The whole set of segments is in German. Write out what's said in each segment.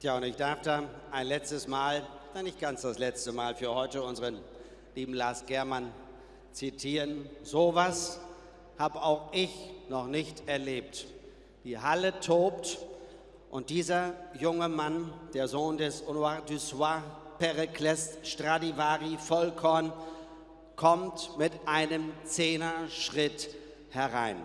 Tja, und ich darf da ein letztes Mal, na nicht ganz das letzte Mal für heute, unseren lieben Lars Germann zitieren. Sowas habe auch ich noch nicht erlebt. Die Halle tobt und dieser junge Mann, der Sohn des Honoir du Soir, Pericles Stradivari Vollkorn, kommt mit einem Zehner-Schritt herein.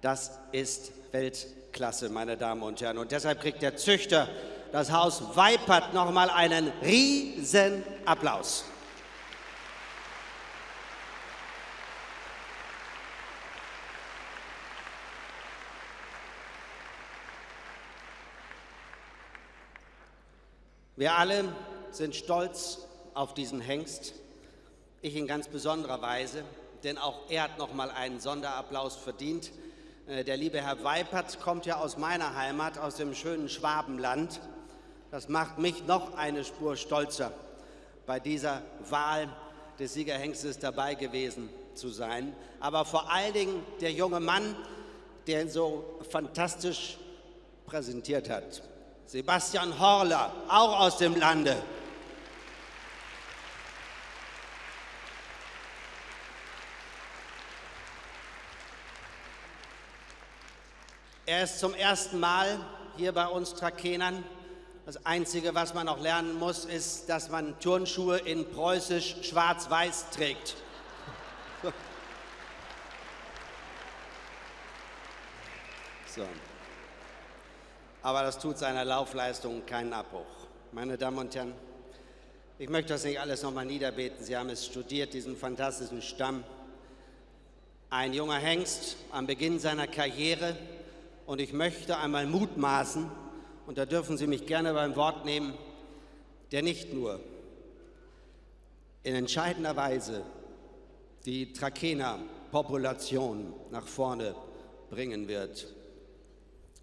Das ist Weltklasse, meine Damen und Herren. Und deshalb kriegt der Züchter, das Haus Weipert, nochmal einen riesen Applaus. Wir alle sind stolz auf diesen Hengst, ich in ganz besonderer Weise, denn auch er hat noch mal einen Sonderapplaus verdient. Äh, der liebe Herr Weipert kommt ja aus meiner Heimat, aus dem schönen Schwabenland. Das macht mich noch eine Spur stolzer, bei dieser Wahl des Siegerhengstes dabei gewesen zu sein. Aber vor allen Dingen der junge Mann, der ihn so fantastisch präsentiert hat. Sebastian Horler, auch aus dem Lande. Er ist zum ersten Mal hier bei uns Trakenern. Das Einzige, was man noch lernen muss, ist, dass man Turnschuhe in preußisch schwarz-weiß trägt. So. Aber das tut seiner Laufleistung keinen Abbruch. Meine Damen und Herren, ich möchte das nicht alles nochmal niederbeten. Sie haben es studiert, diesen fantastischen Stamm. Ein junger Hengst am Beginn seiner Karriere. Und ich möchte einmal mutmaßen, und da dürfen Sie mich gerne beim Wort nehmen, der nicht nur in entscheidender Weise die Trakehner-Population nach vorne bringen wird.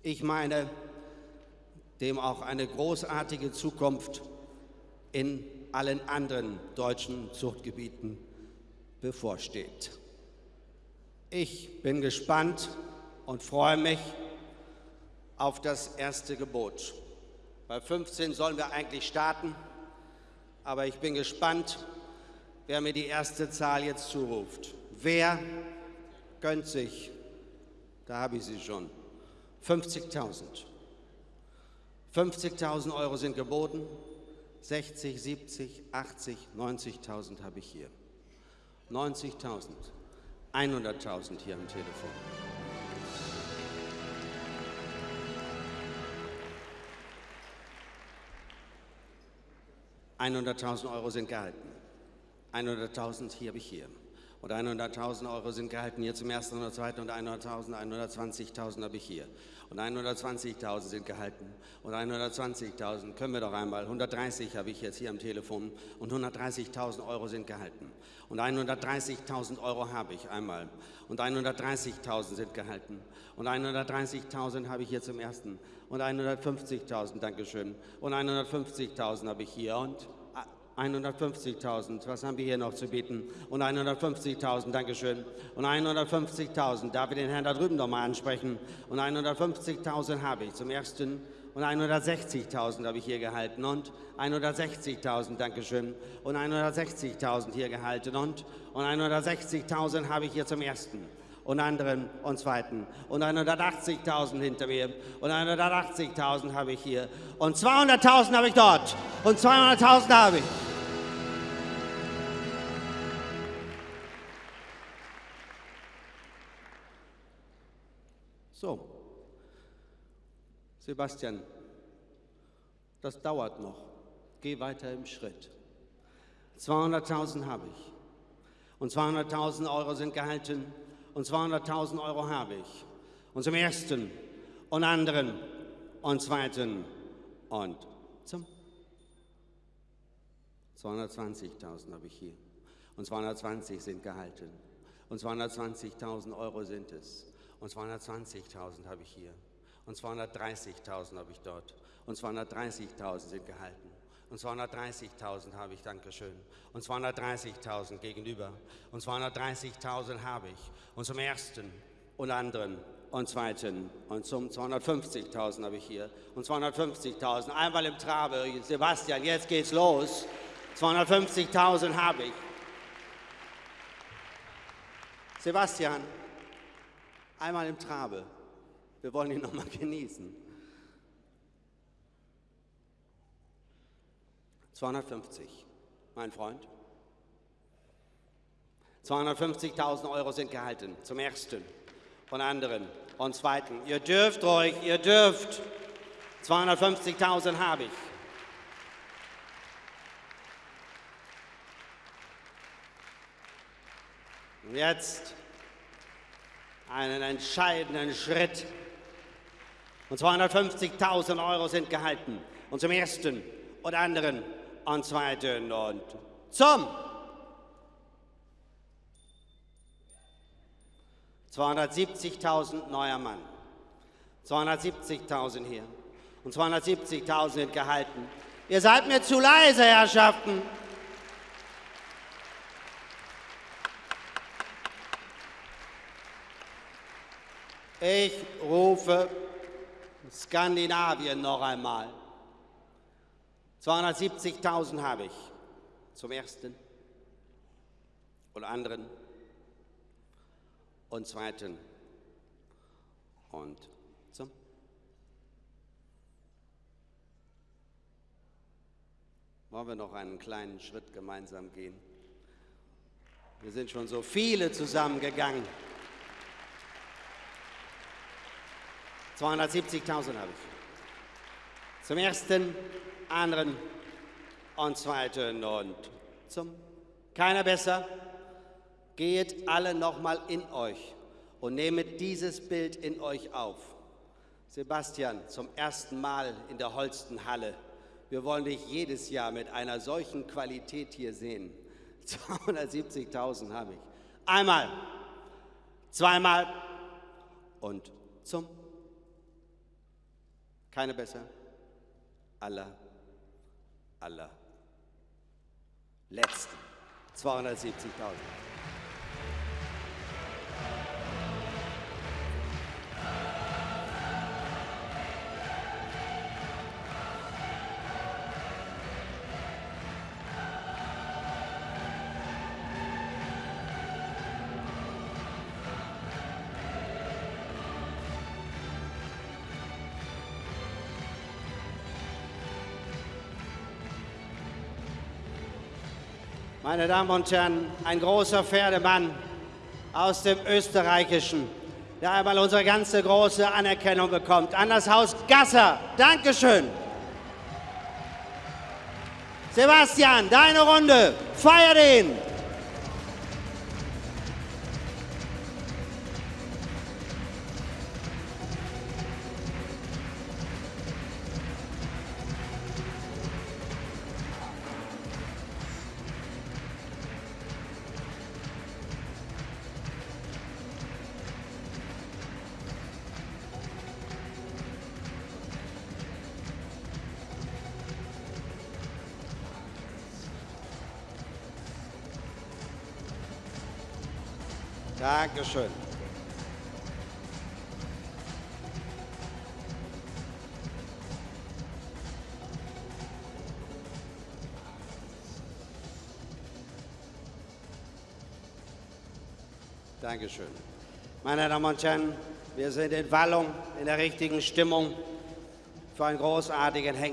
Ich meine, dem auch eine großartige Zukunft in allen anderen deutschen Zuchtgebieten bevorsteht. Ich bin gespannt und freue mich auf das erste Gebot. Bei 15 sollen wir eigentlich starten, aber ich bin gespannt, wer mir die erste Zahl jetzt zuruft. Wer gönnt sich, da habe ich sie schon, 50.000. 50.000 Euro sind geboten, 60, 70, 80, 90.000 habe ich hier. 90.000, 100.000 hier am Telefon. 100.000 Euro sind gehalten. 100.000 hier habe ich hier. Und 100.000 Euro sind gehalten hier zum ersten und zweiten und 100.000, 120.000 habe ich hier. Und 120.000 sind gehalten. Und 120.000 können wir doch einmal. 130 habe ich jetzt hier am Telefon. Und 130.000 Euro sind gehalten. Und 130.000 Euro habe ich einmal. Und 130.000 sind gehalten. Und 130.000 habe ich hier zum ersten. Und 150.000, Dankeschön. Und 150.000 habe ich hier. Und 150.000, was haben wir hier noch zu bieten? Und 150.000, Dankeschön. Und 150.000, darf ich den Herrn da drüben noch mal ansprechen? Und 150.000 habe ich zum ersten. Und 160.000 habe ich hier gehalten und 160.000, Dankeschön. Und 160.000 hier gehalten und, und 160.000 habe ich hier zum ersten und anderen und zweiten und 180.000 hinter mir und 180.000 habe ich hier und 200.000 habe ich dort und 200.000 habe ich. So, Sebastian, das dauert noch. Geh weiter im Schritt. 200.000 habe ich. Und 200.000 Euro sind gehalten und 200.000 Euro habe ich. Und zum ersten und anderen und zweiten und zum 220.000 habe ich hier. Und 220 sind gehalten. Und 220.000 Euro sind es. Und 220.000 habe ich hier. Und 230.000 habe ich dort. Und 230.000 sind gehalten. Und 230.000 habe ich, Dankeschön. Und 230.000 gegenüber. Und 230.000 habe ich. Und zum ersten und anderen und zweiten und zum 250.000 habe ich hier und 250.000 einmal im Trabe. Sebastian, jetzt geht's los. 250.000 habe ich. Sebastian, einmal im Trabe. Wir wollen ihn noch mal genießen. 250, mein Freund. 250.000 Euro sind gehalten, zum ersten von anderen und zweiten. Ihr dürft ruhig, ihr dürft. 250.000 habe ich. Und jetzt einen entscheidenden Schritt. Und 250.000 Euro sind gehalten. Und zum ersten und anderen und zweiten und zum 270.000 neuer Mann. 270.000 hier. Und 270.000 sind gehalten. Ihr seid mir zu leise, Herrschaften. Ich rufe Skandinavien noch einmal. 270.000 habe ich zum ersten und anderen und zweiten und zum. Wollen wir noch einen kleinen Schritt gemeinsam gehen? Wir sind schon so viele zusammengegangen. 270.000 habe ich. Zum ersten, anderen und zweiten und zum. Keiner besser. Geht alle nochmal in euch und nehmet dieses Bild in euch auf. Sebastian, zum ersten Mal in der Holsten Halle. Wir wollen dich jedes Jahr mit einer solchen Qualität hier sehen. 270.000 habe ich. Einmal, zweimal und zum. Keine besser. Aller, aller. Letzten. 270.000. Meine Damen und Herren, ein großer Pferdemann aus dem Österreichischen, der einmal unsere ganze große Anerkennung bekommt. An das Haus Gasser. Dankeschön. Sebastian, deine Runde. Feier den. Dankeschön. Dankeschön. Meine Damen und Herren, wir sind in Wallung, in der richtigen Stimmung für einen großartigen Henker.